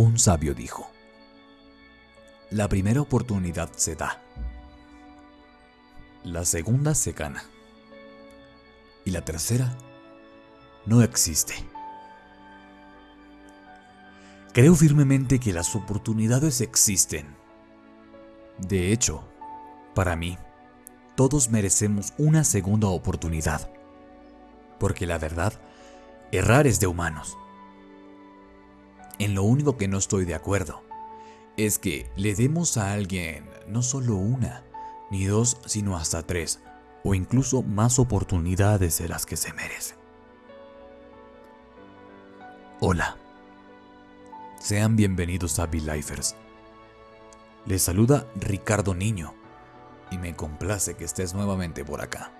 Un sabio dijo, la primera oportunidad se da, la segunda se gana y la tercera no existe. Creo firmemente que las oportunidades existen. De hecho, para mí, todos merecemos una segunda oportunidad. Porque la verdad, errar es de humanos. En lo único que no estoy de acuerdo es que le demos a alguien no solo una, ni dos, sino hasta tres, o incluso más oportunidades de las que se merecen. Hola, sean bienvenidos a V-Lifers. Les saluda Ricardo Niño y me complace que estés nuevamente por acá.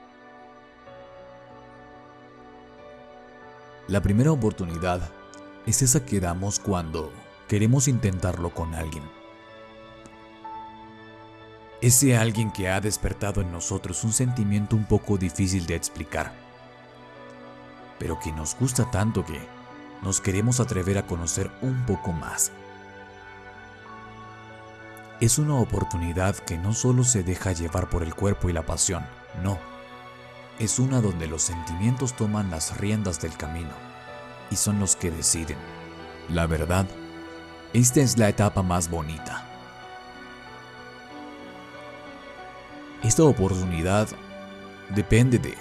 La primera oportunidad es esa que damos cuando queremos intentarlo con alguien. Ese alguien que ha despertado en nosotros un sentimiento un poco difícil de explicar, pero que nos gusta tanto que nos queremos atrever a conocer un poco más. Es una oportunidad que no solo se deja llevar por el cuerpo y la pasión, no. Es una donde los sentimientos toman las riendas del camino y son los que deciden. La verdad, esta es la etapa más bonita. Esta oportunidad depende de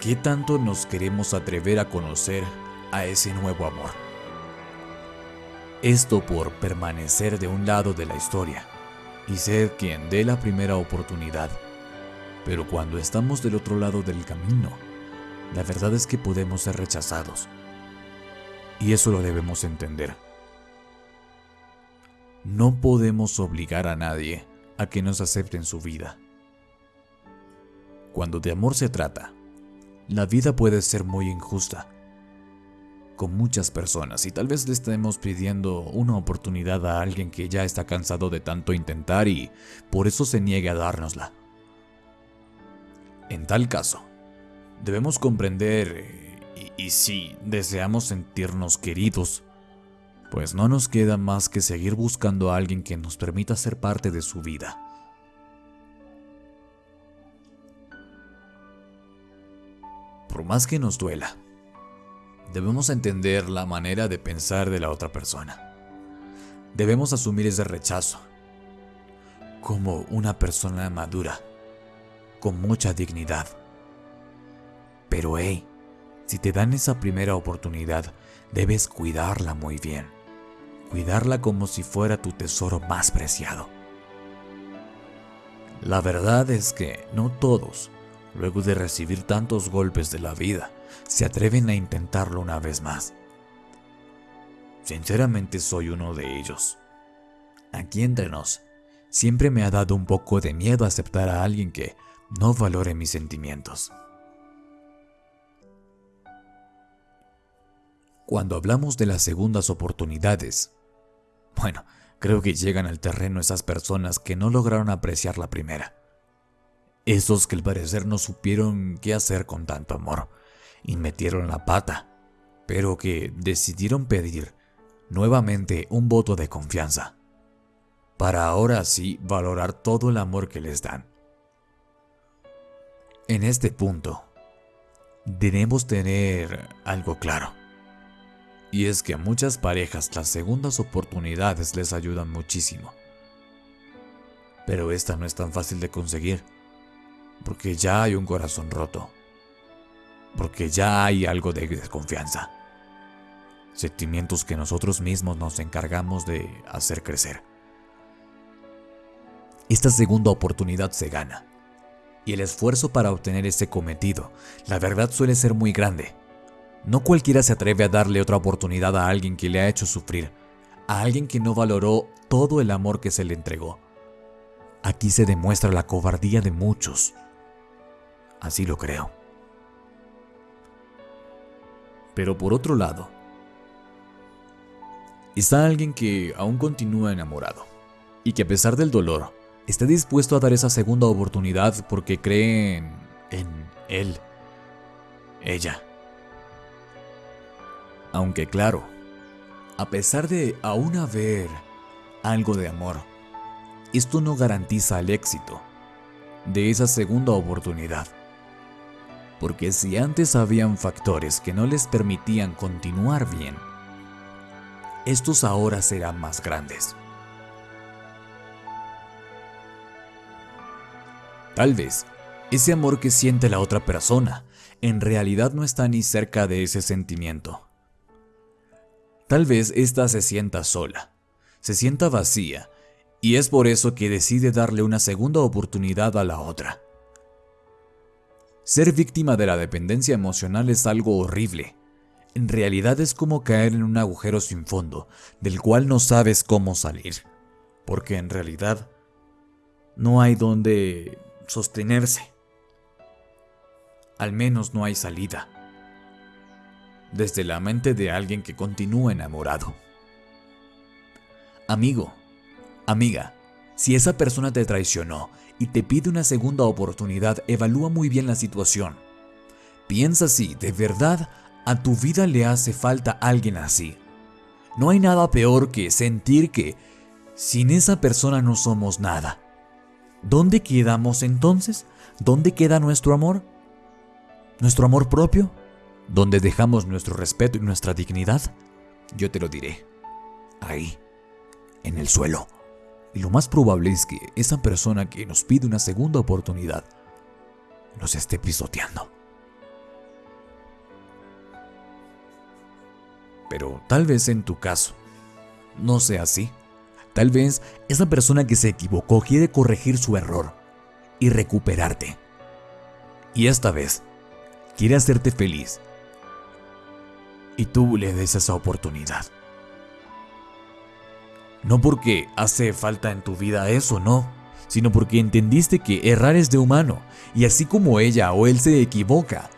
qué tanto nos queremos atrever a conocer a ese nuevo amor. Esto por permanecer de un lado de la historia y ser quien dé la primera oportunidad. Pero cuando estamos del otro lado del camino, la verdad es que podemos ser rechazados. Y eso lo debemos entender. No podemos obligar a nadie a que nos acepte en su vida. Cuando de amor se trata, la vida puede ser muy injusta con muchas personas y tal vez le estemos pidiendo una oportunidad a alguien que ya está cansado de tanto intentar y por eso se niegue a dárnosla. En tal caso, debemos comprender y, y si deseamos sentirnos queridos, pues no nos queda más que seguir buscando a alguien que nos permita ser parte de su vida. Por más que nos duela, debemos entender la manera de pensar de la otra persona. Debemos asumir ese rechazo como una persona madura, con mucha dignidad. Pero hey, si te dan esa primera oportunidad, debes cuidarla muy bien. Cuidarla como si fuera tu tesoro más preciado. La verdad es que no todos, luego de recibir tantos golpes de la vida, se atreven a intentarlo una vez más. Sinceramente soy uno de ellos. Aquí entre nos, siempre me ha dado un poco de miedo aceptar a alguien que no valore mis sentimientos. Cuando hablamos de las segundas oportunidades, bueno, creo que llegan al terreno esas personas que no lograron apreciar la primera. Esos que al parecer no supieron qué hacer con tanto amor y metieron la pata, pero que decidieron pedir nuevamente un voto de confianza, para ahora sí valorar todo el amor que les dan. En este punto, debemos tener algo claro, y es que a muchas parejas las segundas oportunidades les ayudan muchísimo. Pero esta no es tan fácil de conseguir, porque ya hay un corazón roto porque ya hay algo de desconfianza. Sentimientos que nosotros mismos nos encargamos de hacer crecer. Esta segunda oportunidad se gana, y el esfuerzo para obtener ese cometido, la verdad suele ser muy grande. No cualquiera se atreve a darle otra oportunidad a alguien que le ha hecho sufrir, a alguien que no valoró todo el amor que se le entregó. Aquí se demuestra la cobardía de muchos. Así lo creo. Pero por otro lado, está alguien que aún continúa enamorado y que a pesar del dolor, está dispuesto a dar esa segunda oportunidad porque cree en, en él, ella. Aunque claro, a pesar de aún haber algo de amor, esto no garantiza el éxito de esa segunda oportunidad. Porque si antes habían factores que no les permitían continuar bien, estos ahora serán más grandes. Tal vez ese amor que siente la otra persona en realidad no está ni cerca de ese sentimiento. Tal vez ésta se sienta sola, se sienta vacía, y es por eso que decide darle una segunda oportunidad a la otra. Ser víctima de la dependencia emocional es algo horrible. En realidad es como caer en un agujero sin fondo, del cual no sabes cómo salir, porque en realidad no hay donde sostenerse. Al menos no hay salida. Desde la mente de alguien que continúa enamorado. Amigo, amiga, si esa persona te traicionó y te pide una segunda oportunidad, evalúa muy bien la situación. Piensa si de verdad a tu vida le hace falta alguien así. No hay nada peor que sentir que sin esa persona no somos nada. ¿Dónde quedamos entonces? ¿Dónde queda nuestro amor? ¿Nuestro amor propio? ¿Dónde dejamos nuestro respeto y nuestra dignidad? Yo te lo diré. Ahí, en el suelo. Y lo más probable es que esa persona que nos pide una segunda oportunidad nos esté pisoteando. Pero tal vez en tu caso no sea así. Tal vez esa persona que se equivocó quiere corregir su error y recuperarte. Y esta vez quiere hacerte feliz. Y tú le des esa oportunidad. No porque hace falta en tu vida eso, no, sino porque entendiste que errar es de humano, y así como ella o él se equivoca,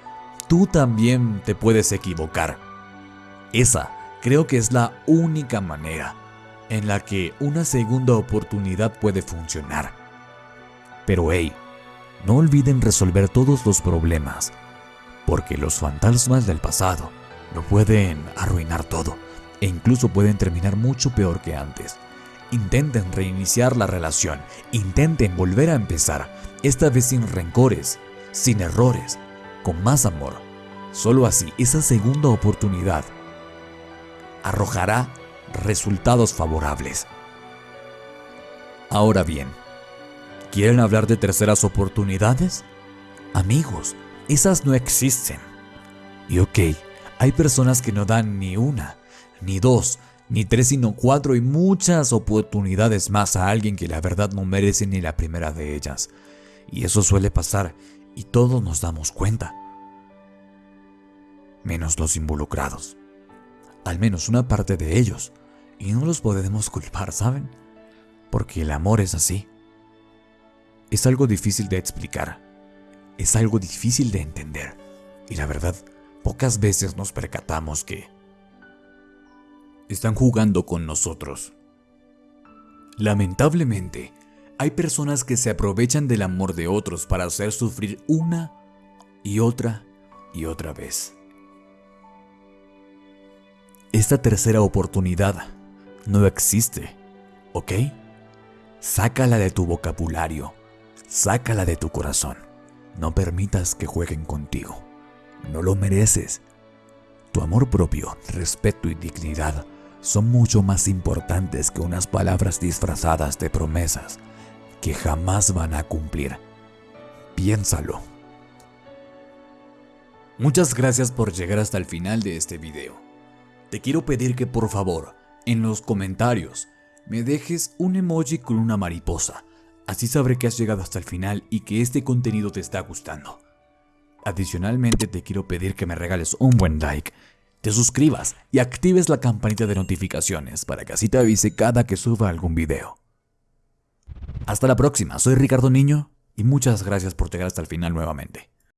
tú también te puedes equivocar. Esa creo que es la única manera en la que una segunda oportunidad puede funcionar. Pero hey, no olviden resolver todos los problemas, porque los fantasmas del pasado lo pueden arruinar todo e incluso pueden terminar mucho peor que antes. Intenten reiniciar la relación, intenten volver a empezar, esta vez sin rencores, sin errores, con más amor. Solo así esa segunda oportunidad arrojará resultados favorables. Ahora bien, ¿quieren hablar de terceras oportunidades? Amigos, esas no existen. Y ok, hay personas que no dan ni una, ni dos, ni tres, sino cuatro y muchas oportunidades más a alguien que la verdad no merece ni la primera de ellas. Y eso suele pasar y todos nos damos cuenta. Menos los involucrados. Al menos una parte de ellos y no los podemos culpar, ¿saben? Porque el amor es así. Es algo difícil de explicar. Es algo difícil de entender. Y la verdad, pocas veces nos percatamos que están jugando con nosotros. Lamentablemente, hay personas que se aprovechan del amor de otros para hacer sufrir una y otra y otra vez. Esta tercera oportunidad no existe, ¿ok? Sácala de tu vocabulario, sácala de tu corazón. No permitas que jueguen contigo. No lo mereces. Tu amor propio, respeto y dignidad son mucho más importantes que unas palabras disfrazadas de promesas que jamás van a cumplir. Piénsalo. Muchas gracias por llegar hasta el final de este video. Te quiero pedir que por favor en los comentarios me dejes un emoji con una mariposa. Así sabré que has llegado hasta el final y que este contenido te está gustando. Adicionalmente te quiero pedir que me regales un buen like, te suscribas y actives la campanita de notificaciones para que así te avise cada que suba algún video. Hasta la próxima, soy Ricardo Niño y muchas gracias por llegar hasta el final nuevamente.